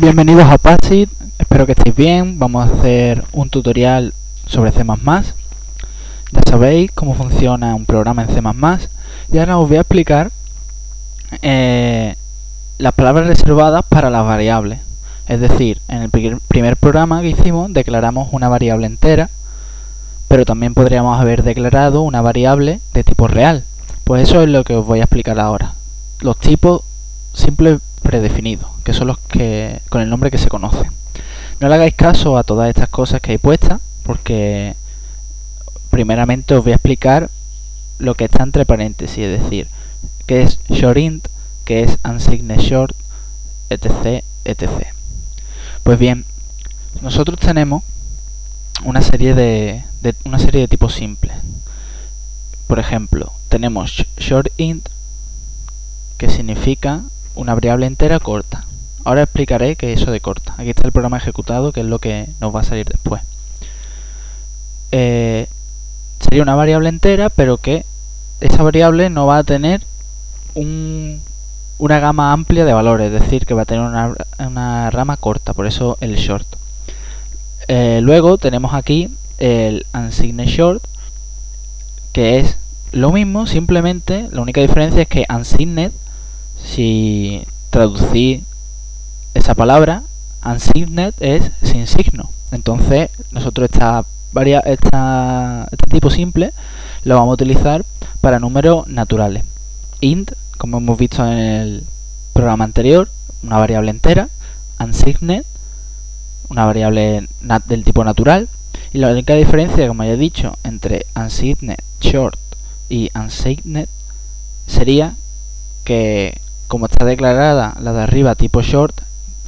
Bienvenidos a Paxit, espero que estéis bien. Vamos a hacer un tutorial sobre C++. Ya sabéis cómo funciona un programa en C++ y ahora os voy a explicar eh, las palabras reservadas para las variables. Es decir, en el primer programa que hicimos declaramos una variable entera, pero también podríamos haber declarado una variable de tipo real. Pues eso es lo que os voy a explicar ahora. Los tipos simples predefinidos, que son los que con el nombre que se conocen. No le hagáis caso a todas estas cosas que hay puestas, porque primeramente os voy a explicar lo que está entre paréntesis, es decir, que es shortInt, que es unsigned short, etc, etc. Pues bien, nosotros tenemos una serie de, de una serie de tipos simples. Por ejemplo, tenemos shortInt, que significa una variable entera corta. Ahora explicaré qué es eso de corta. Aquí está el programa ejecutado, que es lo que nos va a salir después. Eh, sería una variable entera, pero que esa variable no va a tener una gama amplia de valores, es decir, que va a tener una, rama corta, por eso el short. Eh, luego tenemos aquí el unsigned short, que es lo mismo, simplemente la única diferencia es que unsigned si traducir esa palabra, unsigned es sin signo. Entonces, nosotros esta, esta, este tipo simple lo vamos a utilizar para números naturales. int, como hemos visto en el programa anterior, una variable entera, unsigned, una variable del tipo natural, y la única diferencia, como ya he dicho, entre unsigned short y unsigned sería que como está declarada la de arriba tipo short,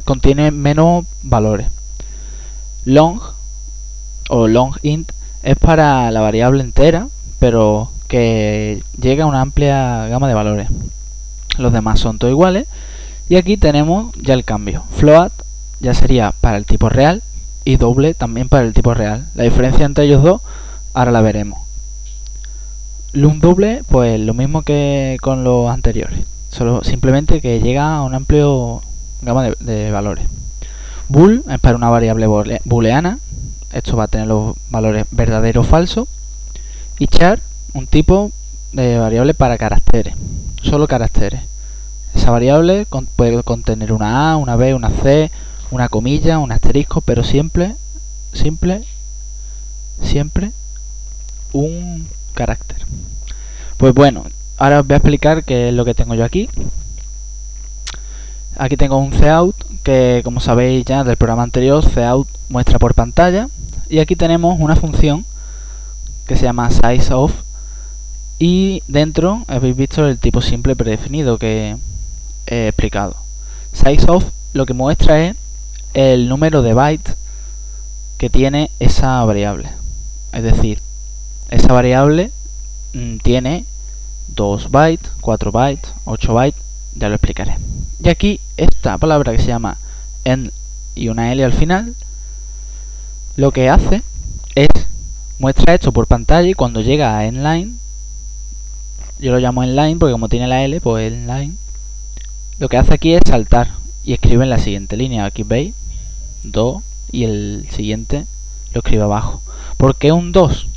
contiene menos valores. Long o long int es para la variable entera, pero que llega a una amplia gama de valores. Los demás son todos iguales. Y aquí tenemos ya el cambio. Float ya sería para el tipo real y doble también para el tipo real. La diferencia entre ellos dos ahora la veremos. Lum doble, pues lo mismo que con los anteriores. Solo simplemente que llega a un amplio gama de, valores. Bool es para una variable booleana. Esto va a tener los valores verdadero o falso. Y char, un tipo de variable para caracteres. Solo caracteres. Esa variable puede contener una A, una B, una C, una comilla, un asterisco, pero siempre, simple, siempre un carácter. Pues bueno, ahora os voy a explicar qué es lo que tengo yo aquí. Aquí tengo un cout que como sabéis ya del programa anterior, cout muestra por pantalla. Y aquí tenemos una función que se llama sizeOf y dentro habéis visto el tipo simple predefinido que he explicado. SizeOf lo que muestra es el número de bytes que tiene esa variable. Es decir, esa variable mm, tiene 2 bytes, 4 bytes, 8 bytes, ya lo explicaré. Y aquí esta palabra que se llama end y una L al final, lo que hace es muestra esto por pantalla y cuando llega a endline, yo lo llamo endline porque como tiene la L, pues endline, lo que hace aquí es saltar y escribe en la siguiente línea. Aquí veis, 2 y el siguiente lo escribe abajo. ¿Por qué un 2?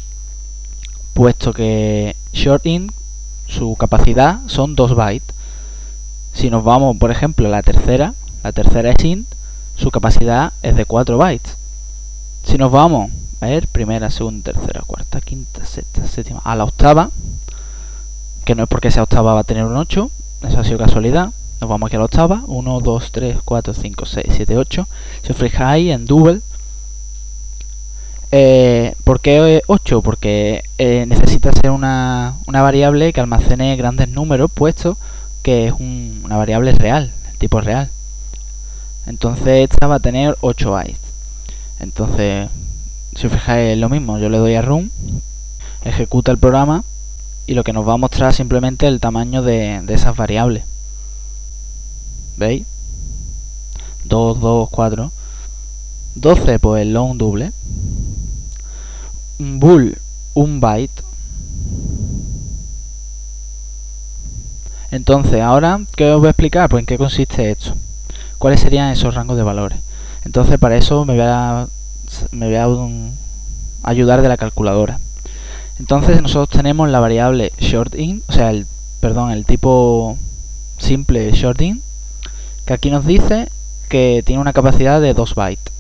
Puesto que short int su capacidad son 2 bytes. Si nos vamos, por ejemplo, a la tercera, la tercera es int, su capacidad es de 4 bytes. Si nos vamos, a ver, primera, segunda, tercera, cuarta, quinta, sexta, séptima, a la octava, que no es porque sea octava va a tener un 8, eso ha sido casualidad, nos vamos aquí a la octava, 1, 2, 3, 4, 5, 6, 7, 8, si os fijáis en double, eh, ¿Por qué 8? Porque eh, necesita ser una, variable que almacene grandes números, puesto que es una variable real, tipo real. Entonces esta va a tener 8 bytes. Entonces, si os fijáis es lo mismo, yo le doy a run, ejecuta el programa y lo que nos va a mostrar simplemente el tamaño de, de esas variables. ¿Veis? 2, 2, 4. 12 pues long doble bool un byte. Entonces, ahora, ¿qué os voy a explicar? Pues en qué consiste esto. cuáles serían esos rangos de valores. Entonces para eso me voy a, me voy a ayudar de la calculadora. Entonces nosotros tenemos la variable shortInt, o sea, el, perdón, el tipo simple shortInt, que aquí nos dice que tiene una capacidad de 2 bytes.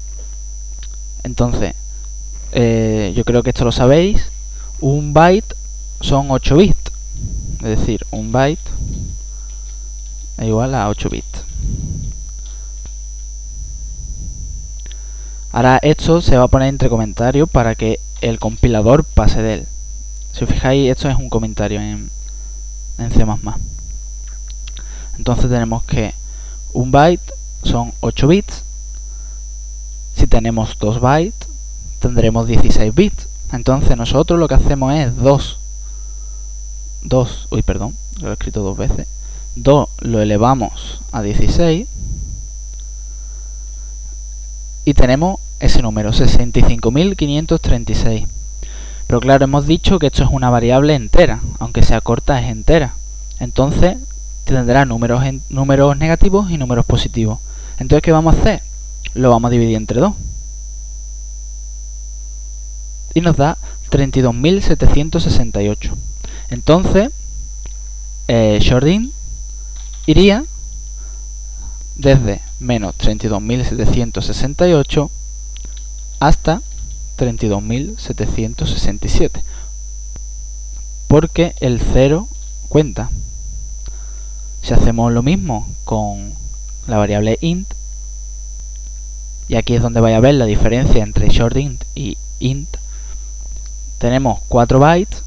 Entonces, eh, yo creo que esto lo sabéis, un byte son 8 bits, es decir, un byte es igual a 8 bits. Ahora esto se va a poner entre comentarios para que el compilador pase de él. Si os fijáis, esto es un comentario en, en C++. Entonces tenemos que un byte son 8 bits. Si tenemos 2 bytes, tendremos 16 bits. Entonces nosotros lo que hacemos es 2. 2, uy, perdón, lo he escrito dos veces. 2 lo elevamos a 16 y tenemos ese número, 65.536. Pero claro, hemos dicho que esto es una variable entera, aunque sea corta es entera. Entonces tendrá números, números negativos y números positivos. Entonces, ¿qué vamos a hacer? Lo vamos a dividir entre 2. Y nos da 32.768. Entonces, eh, Shordin iría desde menos 32.768 hasta 32.767 porque el 0 cuenta si hacemos lo mismo con la variable int y aquí es donde vaya a ver la diferencia entre shortInt y int tenemos 4 bytes.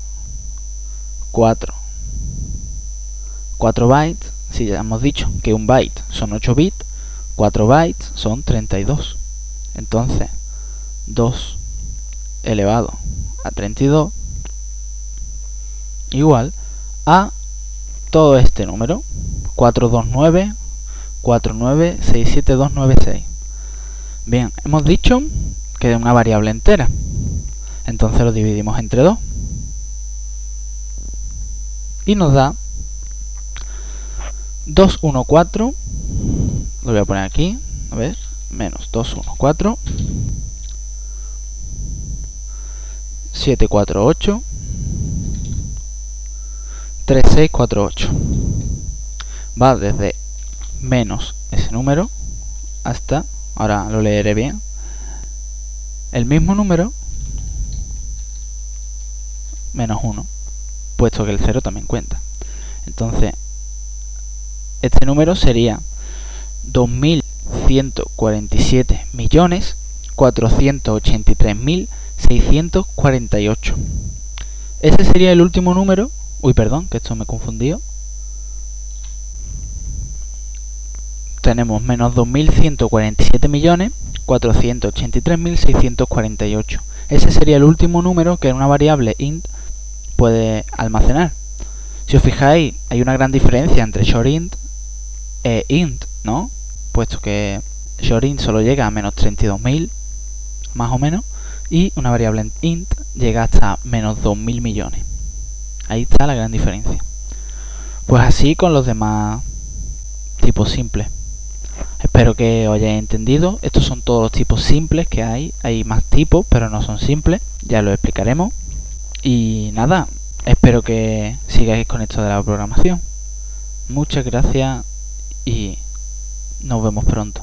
4 4 bytes. Si ya hemos dicho que un byte son 8 bits. 4 bytes son 32 entonces 2 elevado a 32 igual a todo este número. 429 496726 bien hemos dicho que es una variable entera entonces lo dividimos entre 2 y nos da 214 lo voy a poner aquí a ver menos 214 748 3648 va desde menos ese número hasta, ahora lo leeré bien, el mismo número menos 1, puesto que el 0 también cuenta. Entonces, este número sería 2.147 millones 483.000 648. Ese sería el último número. Uy, perdón, que esto me he confundido. Tenemos menos 2.147 millones 483.648. Ese sería el último número que una variable int puede almacenar. Si os fijáis, hay una gran diferencia entre shortInt e int, ¿no? Puesto que shortInt solo llega a menos 32.000, más o menos, y una variable int llega hasta menos 2.000 millones. Ahí está la gran diferencia. Pues así con los demás tipos simples. Espero que os hayáis entendido. Estos son todos los tipos simples que hay. Hay más tipos, pero no son simples. Ya lo explicaremos. Y nada, espero que sigáis con esto de la programación. Muchas gracias y nos vemos pronto.